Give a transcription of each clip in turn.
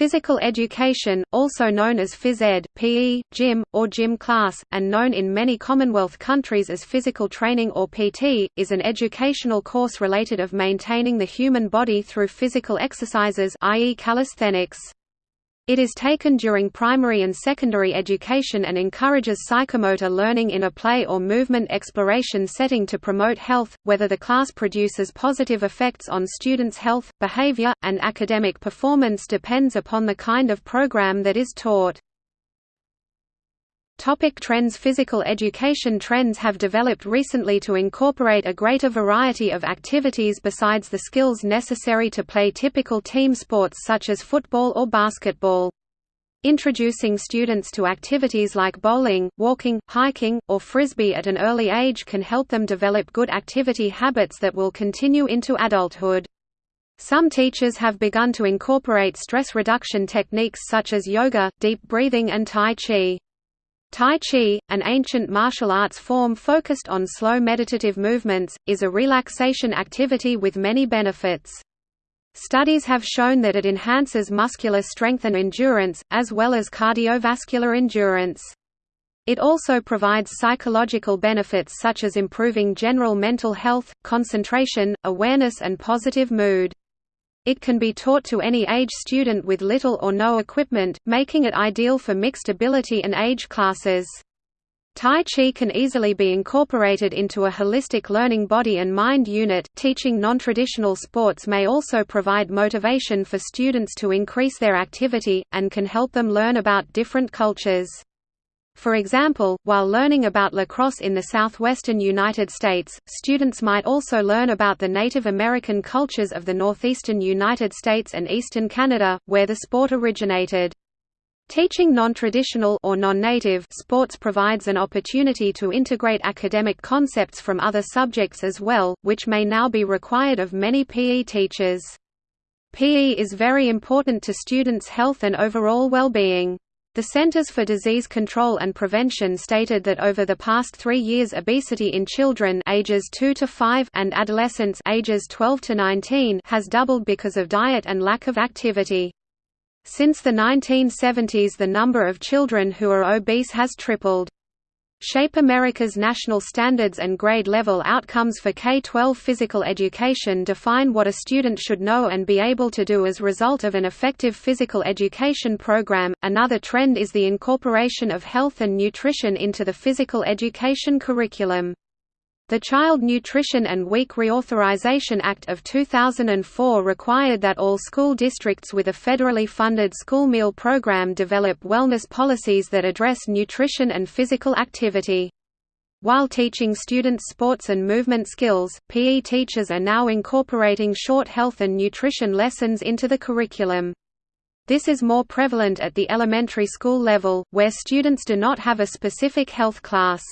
Physical education, also known as phys ed, PE, gym, or gym class, and known in many Commonwealth countries as physical training or PT, is an educational course related of maintaining the human body through physical exercises i.e. calisthenics. It is taken during primary and secondary education and encourages psychomotor learning in a play or movement exploration setting to promote health, whether the class produces positive effects on students' health, behavior, and academic performance depends upon the kind of program that is taught. Topic trends Physical education trends have developed recently to incorporate a greater variety of activities besides the skills necessary to play typical team sports such as football or basketball. Introducing students to activities like bowling, walking, hiking, or frisbee at an early age can help them develop good activity habits that will continue into adulthood. Some teachers have begun to incorporate stress reduction techniques such as yoga, deep breathing and Tai Chi. Tai Chi, an ancient martial arts form focused on slow meditative movements, is a relaxation activity with many benefits. Studies have shown that it enhances muscular strength and endurance, as well as cardiovascular endurance. It also provides psychological benefits such as improving general mental health, concentration, awareness and positive mood. It can be taught to any age student with little or no equipment, making it ideal for mixed ability and age classes. Tai Chi can easily be incorporated into a holistic learning body and mind unit. Teaching non-traditional sports may also provide motivation for students to increase their activity, and can help them learn about different cultures. For example, while learning about lacrosse in the southwestern United States, students might also learn about the Native American cultures of the northeastern United States and eastern Canada, where the sport originated. Teaching non-traditional or non-native sports provides an opportunity to integrate academic concepts from other subjects as well, which may now be required of many PE teachers. PE is very important to students' health and overall well-being. The Centers for Disease Control and Prevention stated that over the past three years obesity in children ages 2 to 5 and adolescents ages 12 to 19 has doubled because of diet and lack of activity. Since the 1970s the number of children who are obese has tripled. Shape America's national standards and grade level outcomes for K-12 physical education define what a student should know and be able to do as result of an effective physical education program. Another trend is the incorporation of health and nutrition into the physical education curriculum. The Child Nutrition and WIC Reauthorization Act of 2004 required that all school districts with a federally funded school meal program develop wellness policies that address nutrition and physical activity. While teaching students sports and movement skills, PE teachers are now incorporating short health and nutrition lessons into the curriculum. This is more prevalent at the elementary school level, where students do not have a specific health class.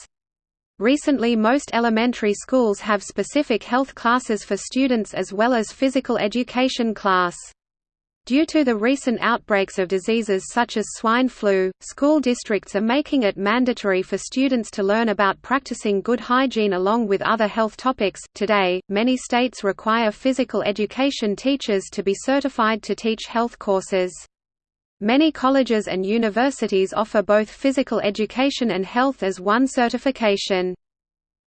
Recently most elementary schools have specific health classes for students as well as physical education class. Due to the recent outbreaks of diseases such as swine flu, school districts are making it mandatory for students to learn about practicing good hygiene along with other health topics. Today, many states require physical education teachers to be certified to teach health courses. Many colleges and universities offer both physical education and health as one certification.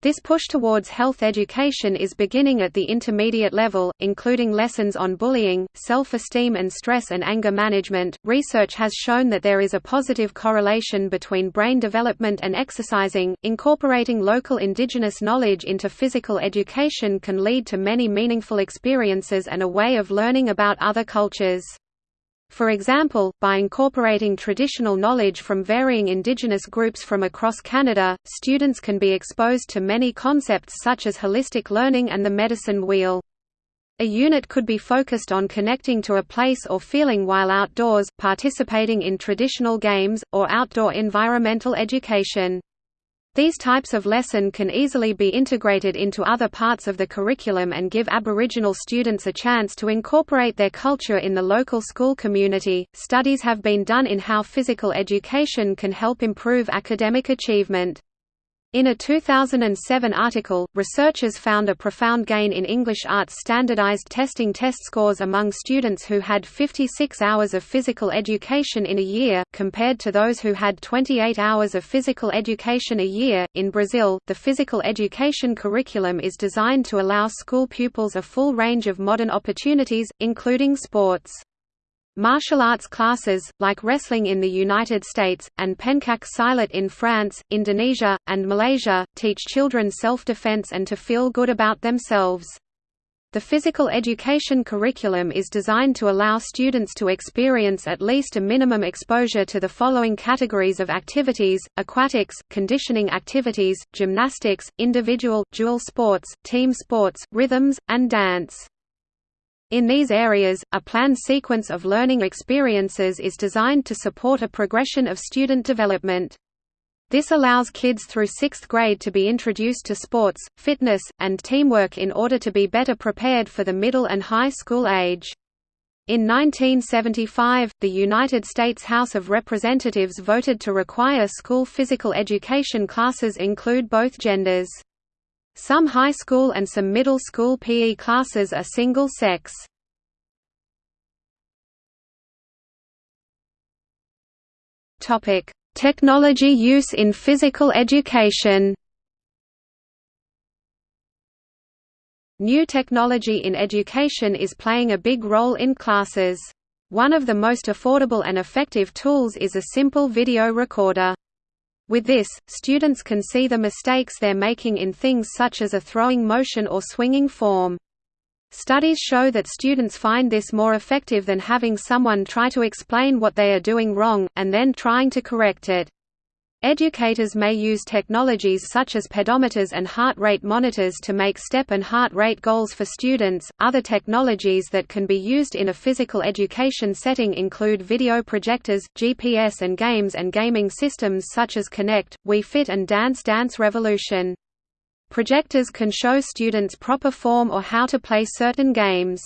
This push towards health education is beginning at the intermediate level, including lessons on bullying, self-esteem and stress and anger management. Research has shown that there is a positive correlation between brain development and exercising. Incorporating local indigenous knowledge into physical education can lead to many meaningful experiences and a way of learning about other cultures. For example, by incorporating traditional knowledge from varying Indigenous groups from across Canada, students can be exposed to many concepts such as holistic learning and the medicine wheel. A unit could be focused on connecting to a place or feeling while outdoors, participating in traditional games, or outdoor environmental education. These types of lesson can easily be integrated into other parts of the curriculum and give Aboriginal students a chance to incorporate their culture in the local school community. Studies have been done in how physical education can help improve academic achievement. In a 2007 article, researchers found a profound gain in English arts standardized testing test scores among students who had 56 hours of physical education in a year, compared to those who had 28 hours of physical education a year. In Brazil, the physical education curriculum is designed to allow school pupils a full range of modern opportunities, including sports. Martial arts classes, like wrestling in the United States, and pencak silat in France, Indonesia, and Malaysia, teach children self-defense and to feel good about themselves. The physical education curriculum is designed to allow students to experience at least a minimum exposure to the following categories of activities, aquatics, conditioning activities, gymnastics, individual, dual sports, team sports, rhythms, and dance. In these areas, a planned sequence of learning experiences is designed to support a progression of student development. This allows kids through sixth grade to be introduced to sports, fitness, and teamwork in order to be better prepared for the middle and high school age. In 1975, the United States House of Representatives voted to require school physical education classes include both genders. Some high school and some middle school PE classes are single-sex. Technology use in physical education New technology in education is playing a big role in classes. One of the most affordable and effective tools is a simple video recorder. With this, students can see the mistakes they're making in things such as a throwing motion or swinging form. Studies show that students find this more effective than having someone try to explain what they are doing wrong, and then trying to correct it. Educators may use technologies such as pedometers and heart rate monitors to make step and heart rate goals for students. Other technologies that can be used in a physical education setting include video projectors, GPS and games and gaming systems such as Kinect, Wii Fit and Dance Dance Revolution. Projectors can show students proper form or how to play certain games.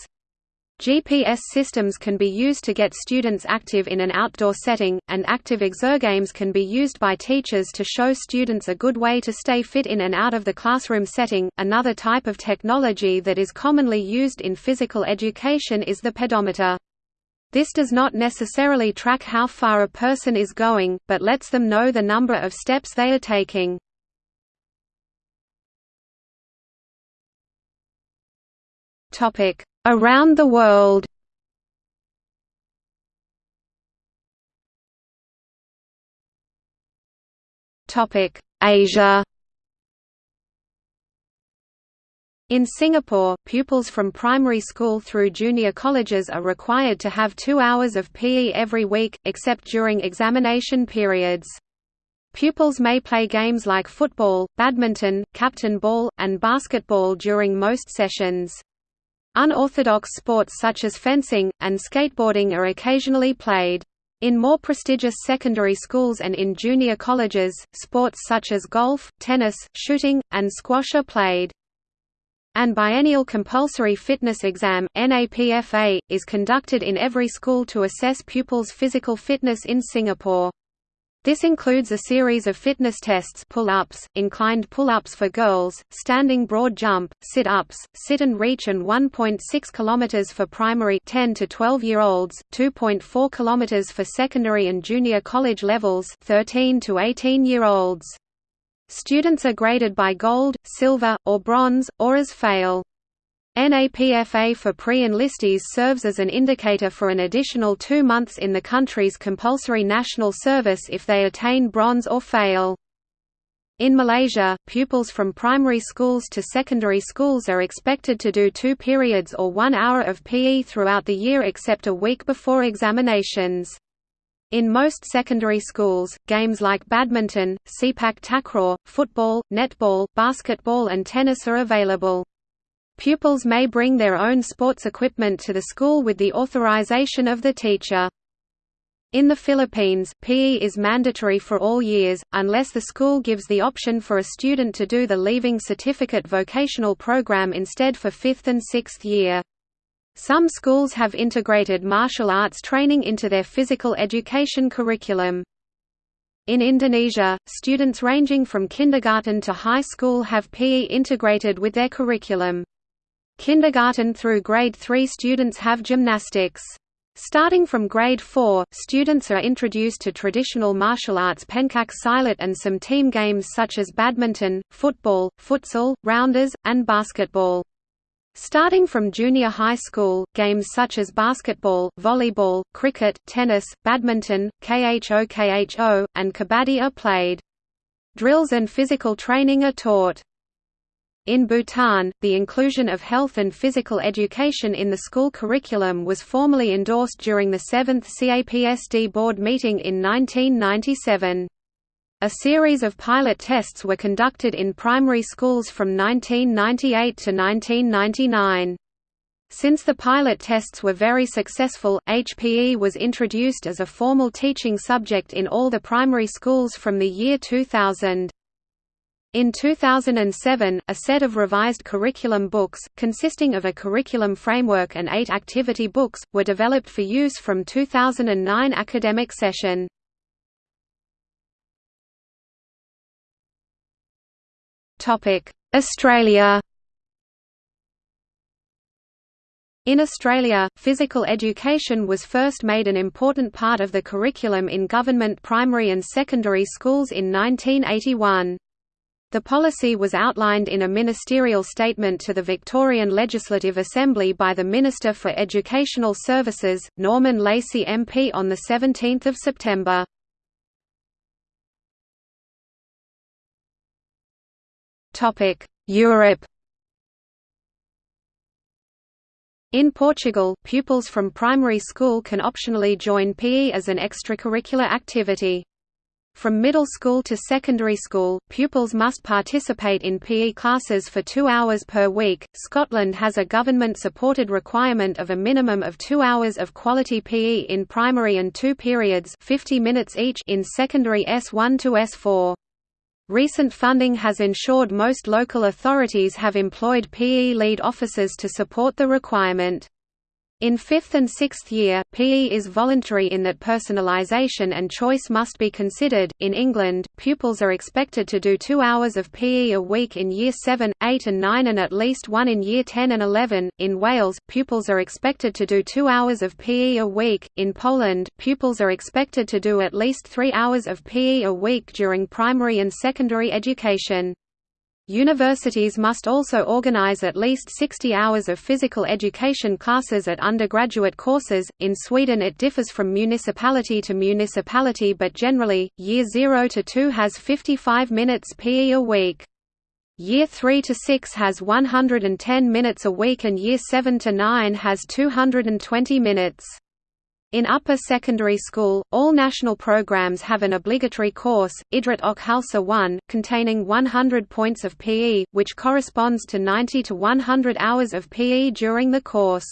GPS systems can be used to get students active in an outdoor setting, and active exergames can be used by teachers to show students a good way to stay fit in and out of the classroom setting. Another type of technology that is commonly used in physical education is the pedometer. This does not necessarily track how far a person is going, but lets them know the number of steps they are taking. Topic: Around the world Asia In Singapore, pupils from primary school through junior colleges are required to have two hours of PE every week, except during examination periods. Pupils may play games like football, badminton, captain ball, and basketball during most sessions. Unorthodox sports such as fencing, and skateboarding are occasionally played. In more prestigious secondary schools and in junior colleges, sports such as golf, tennis, shooting, and squash are played. An biennial compulsory fitness exam NAPFA, is conducted in every school to assess pupils' physical fitness in Singapore. This includes a series of fitness tests pull-ups, inclined pull-ups for girls, standing broad jump, sit-ups, sit and reach and 1.6 km for primary 10 to 12 year olds, 2.4 km for secondary and junior college levels 13 to 18 year olds. Students are graded by gold, silver, or bronze, or as fail. NAPFA for pre-enlistees serves as an indicator for an additional two months in the country's compulsory national service if they attain bronze or fail. In Malaysia, pupils from primary schools to secondary schools are expected to do two periods or one hour of PE throughout the year except a week before examinations. In most secondary schools, games like badminton, sepak takraw, football, netball, basketball and tennis are available. Pupils may bring their own sports equipment to the school with the authorization of the teacher. In the Philippines, PE is mandatory for all years, unless the school gives the option for a student to do the Leaving Certificate vocational program instead for fifth and sixth year. Some schools have integrated martial arts training into their physical education curriculum. In Indonesia, students ranging from kindergarten to high school have PE integrated with their curriculum. Kindergarten through grade 3 students have gymnastics. Starting from grade 4, students are introduced to traditional martial arts pencak silat and some team games such as badminton, football, futsal, rounders, and basketball. Starting from junior high school, games such as basketball, volleyball, cricket, tennis, badminton, kho-kho, and kabaddi are played. Drills and physical training are taught. In Bhutan, the inclusion of health and physical education in the school curriculum was formally endorsed during the 7th CAPSD board meeting in 1997. A series of pilot tests were conducted in primary schools from 1998 to 1999. Since the pilot tests were very successful, HPE was introduced as a formal teaching subject in all the primary schools from the year 2000. In 2007, a set of revised curriculum books, consisting of a curriculum framework and eight activity books, were developed for use from 2009 academic session. Australia In Australia, physical education was first made an important part of the curriculum in government primary and secondary schools in 1981. The policy was outlined in a ministerial statement to the Victorian Legislative Assembly by the Minister for Educational Services, Norman Lacey MP on 17 September. Europe In Portugal, pupils from primary school can optionally join PE as an extracurricular activity. From middle school to secondary school, pupils must participate in PE classes for two hours per week. Scotland has a government supported requirement of a minimum of two hours of quality PE in primary and two periods 50 minutes each in secondary S1 to S4. Recent funding has ensured most local authorities have employed PE lead officers to support the requirement. In fifth and sixth year, PE is voluntary in that personalization and choice must be considered. In England, pupils are expected to do two hours of PE a week in year 7, 8, and 9, and at least one in year 10 and 11. In Wales, pupils are expected to do two hours of PE a week. In Poland, pupils are expected to do at least three hours of PE a week during primary and secondary education. Universities must also organize at least 60 hours of physical education classes at undergraduate courses. In Sweden, it differs from municipality to municipality, but generally, year 0 to 2 has 55 minutes PE a week. Year 3 to 6 has 110 minutes a week, and year 7 to 9 has 220 minutes. In upper secondary school, all national programs have an obligatory course, Idrott och Hälsa 1, containing 100 points of PE, which corresponds to 90 to 100 hours of PE during the course.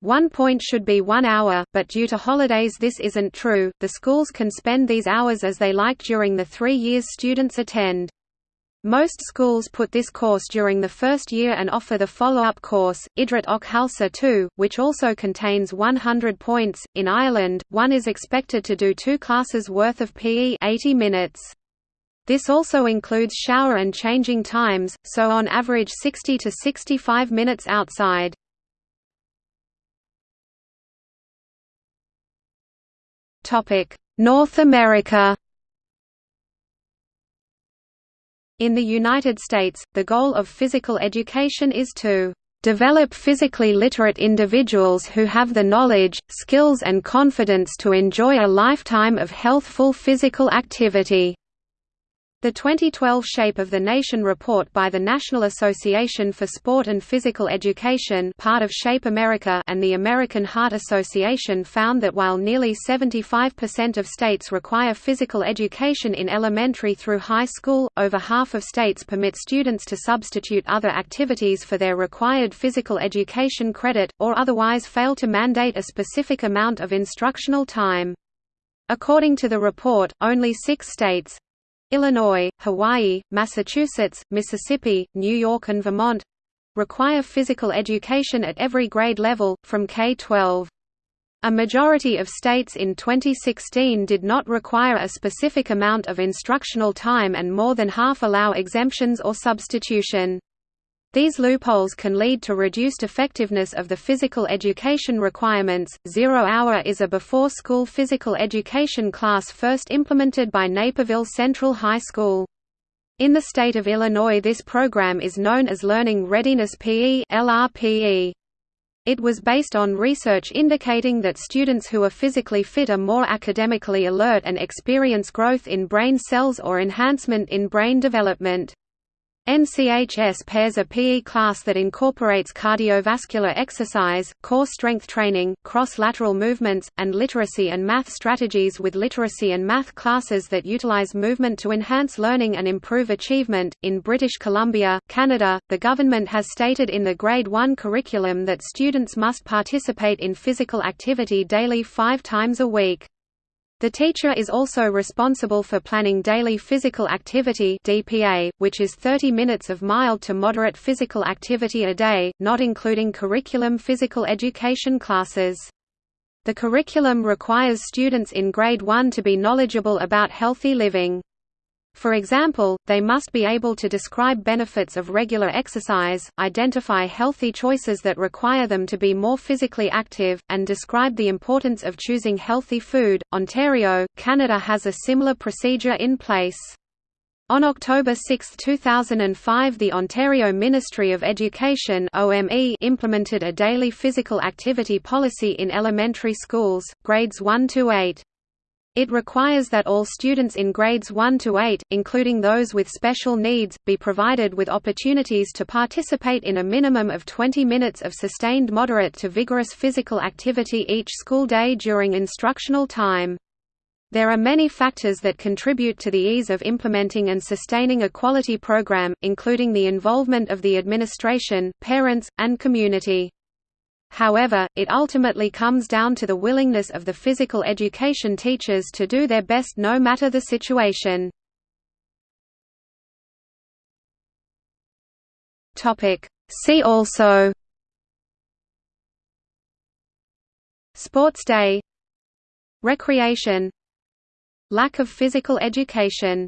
One point should be one hour, but due to holidays this isn't true, the schools can spend these hours as they like during the three years students attend. Most schools put this course during the first year and offer the follow-up course, Idrott och Hälsa 2, which also contains 100 points. In Ireland, one is expected to do two classes worth of PE 80 minutes. This also includes shower and changing times, so on average 60 to 65 minutes outside. North America In the United States, the goal of physical education is to develop physically literate individuals who have the knowledge, skills and confidence to enjoy a lifetime of healthful physical activity. The 2012 Shape of the Nation report by the National Association for Sport and Physical Education part of Shape America and the American Heart Association found that while nearly 75% of states require physical education in elementary through high school, over half of states permit students to substitute other activities for their required physical education credit, or otherwise fail to mandate a specific amount of instructional time. According to the report, only six states, Illinois, Hawaii, Massachusetts, Mississippi, New York and Vermont require physical education at every grade level, from K-12. A majority of states in 2016 did not require a specific amount of instructional time and more than half allow exemptions or substitution. These loopholes can lead to reduced effectiveness of the physical education requirements. Zero Hour is a before school physical education class first implemented by Naperville Central High School. In the state of Illinois, this program is known as Learning Readiness PE. It was based on research indicating that students who are physically fit are more academically alert and experience growth in brain cells or enhancement in brain development. NCHS pairs a PE class that incorporates cardiovascular exercise, core strength training, cross-lateral movements, and literacy and math strategies with literacy and math classes that utilize movement to enhance learning and improve achievement. In British Columbia, Canada, the government has stated in the Grade 1 curriculum that students must participate in physical activity daily five times a week. The teacher is also responsible for planning daily physical activity DPA, which is 30 minutes of mild to moderate physical activity a day, not including curriculum physical education classes. The curriculum requires students in grade 1 to be knowledgeable about healthy living. For example, they must be able to describe benefits of regular exercise, identify healthy choices that require them to be more physically active, and describe the importance of choosing healthy food. Ontario, Canada has a similar procedure in place. On October 6, 2005 the Ontario Ministry of Education implemented a daily physical activity policy in elementary schools, grades 1 to 8. It requires that all students in grades 1 to 8, including those with special needs, be provided with opportunities to participate in a minimum of 20 minutes of sustained moderate to vigorous physical activity each school day during instructional time. There are many factors that contribute to the ease of implementing and sustaining a quality program, including the involvement of the administration, parents, and community. However, it ultimately comes down to the willingness of the physical education teachers to do their best no matter the situation. See also Sports Day Recreation Lack of physical education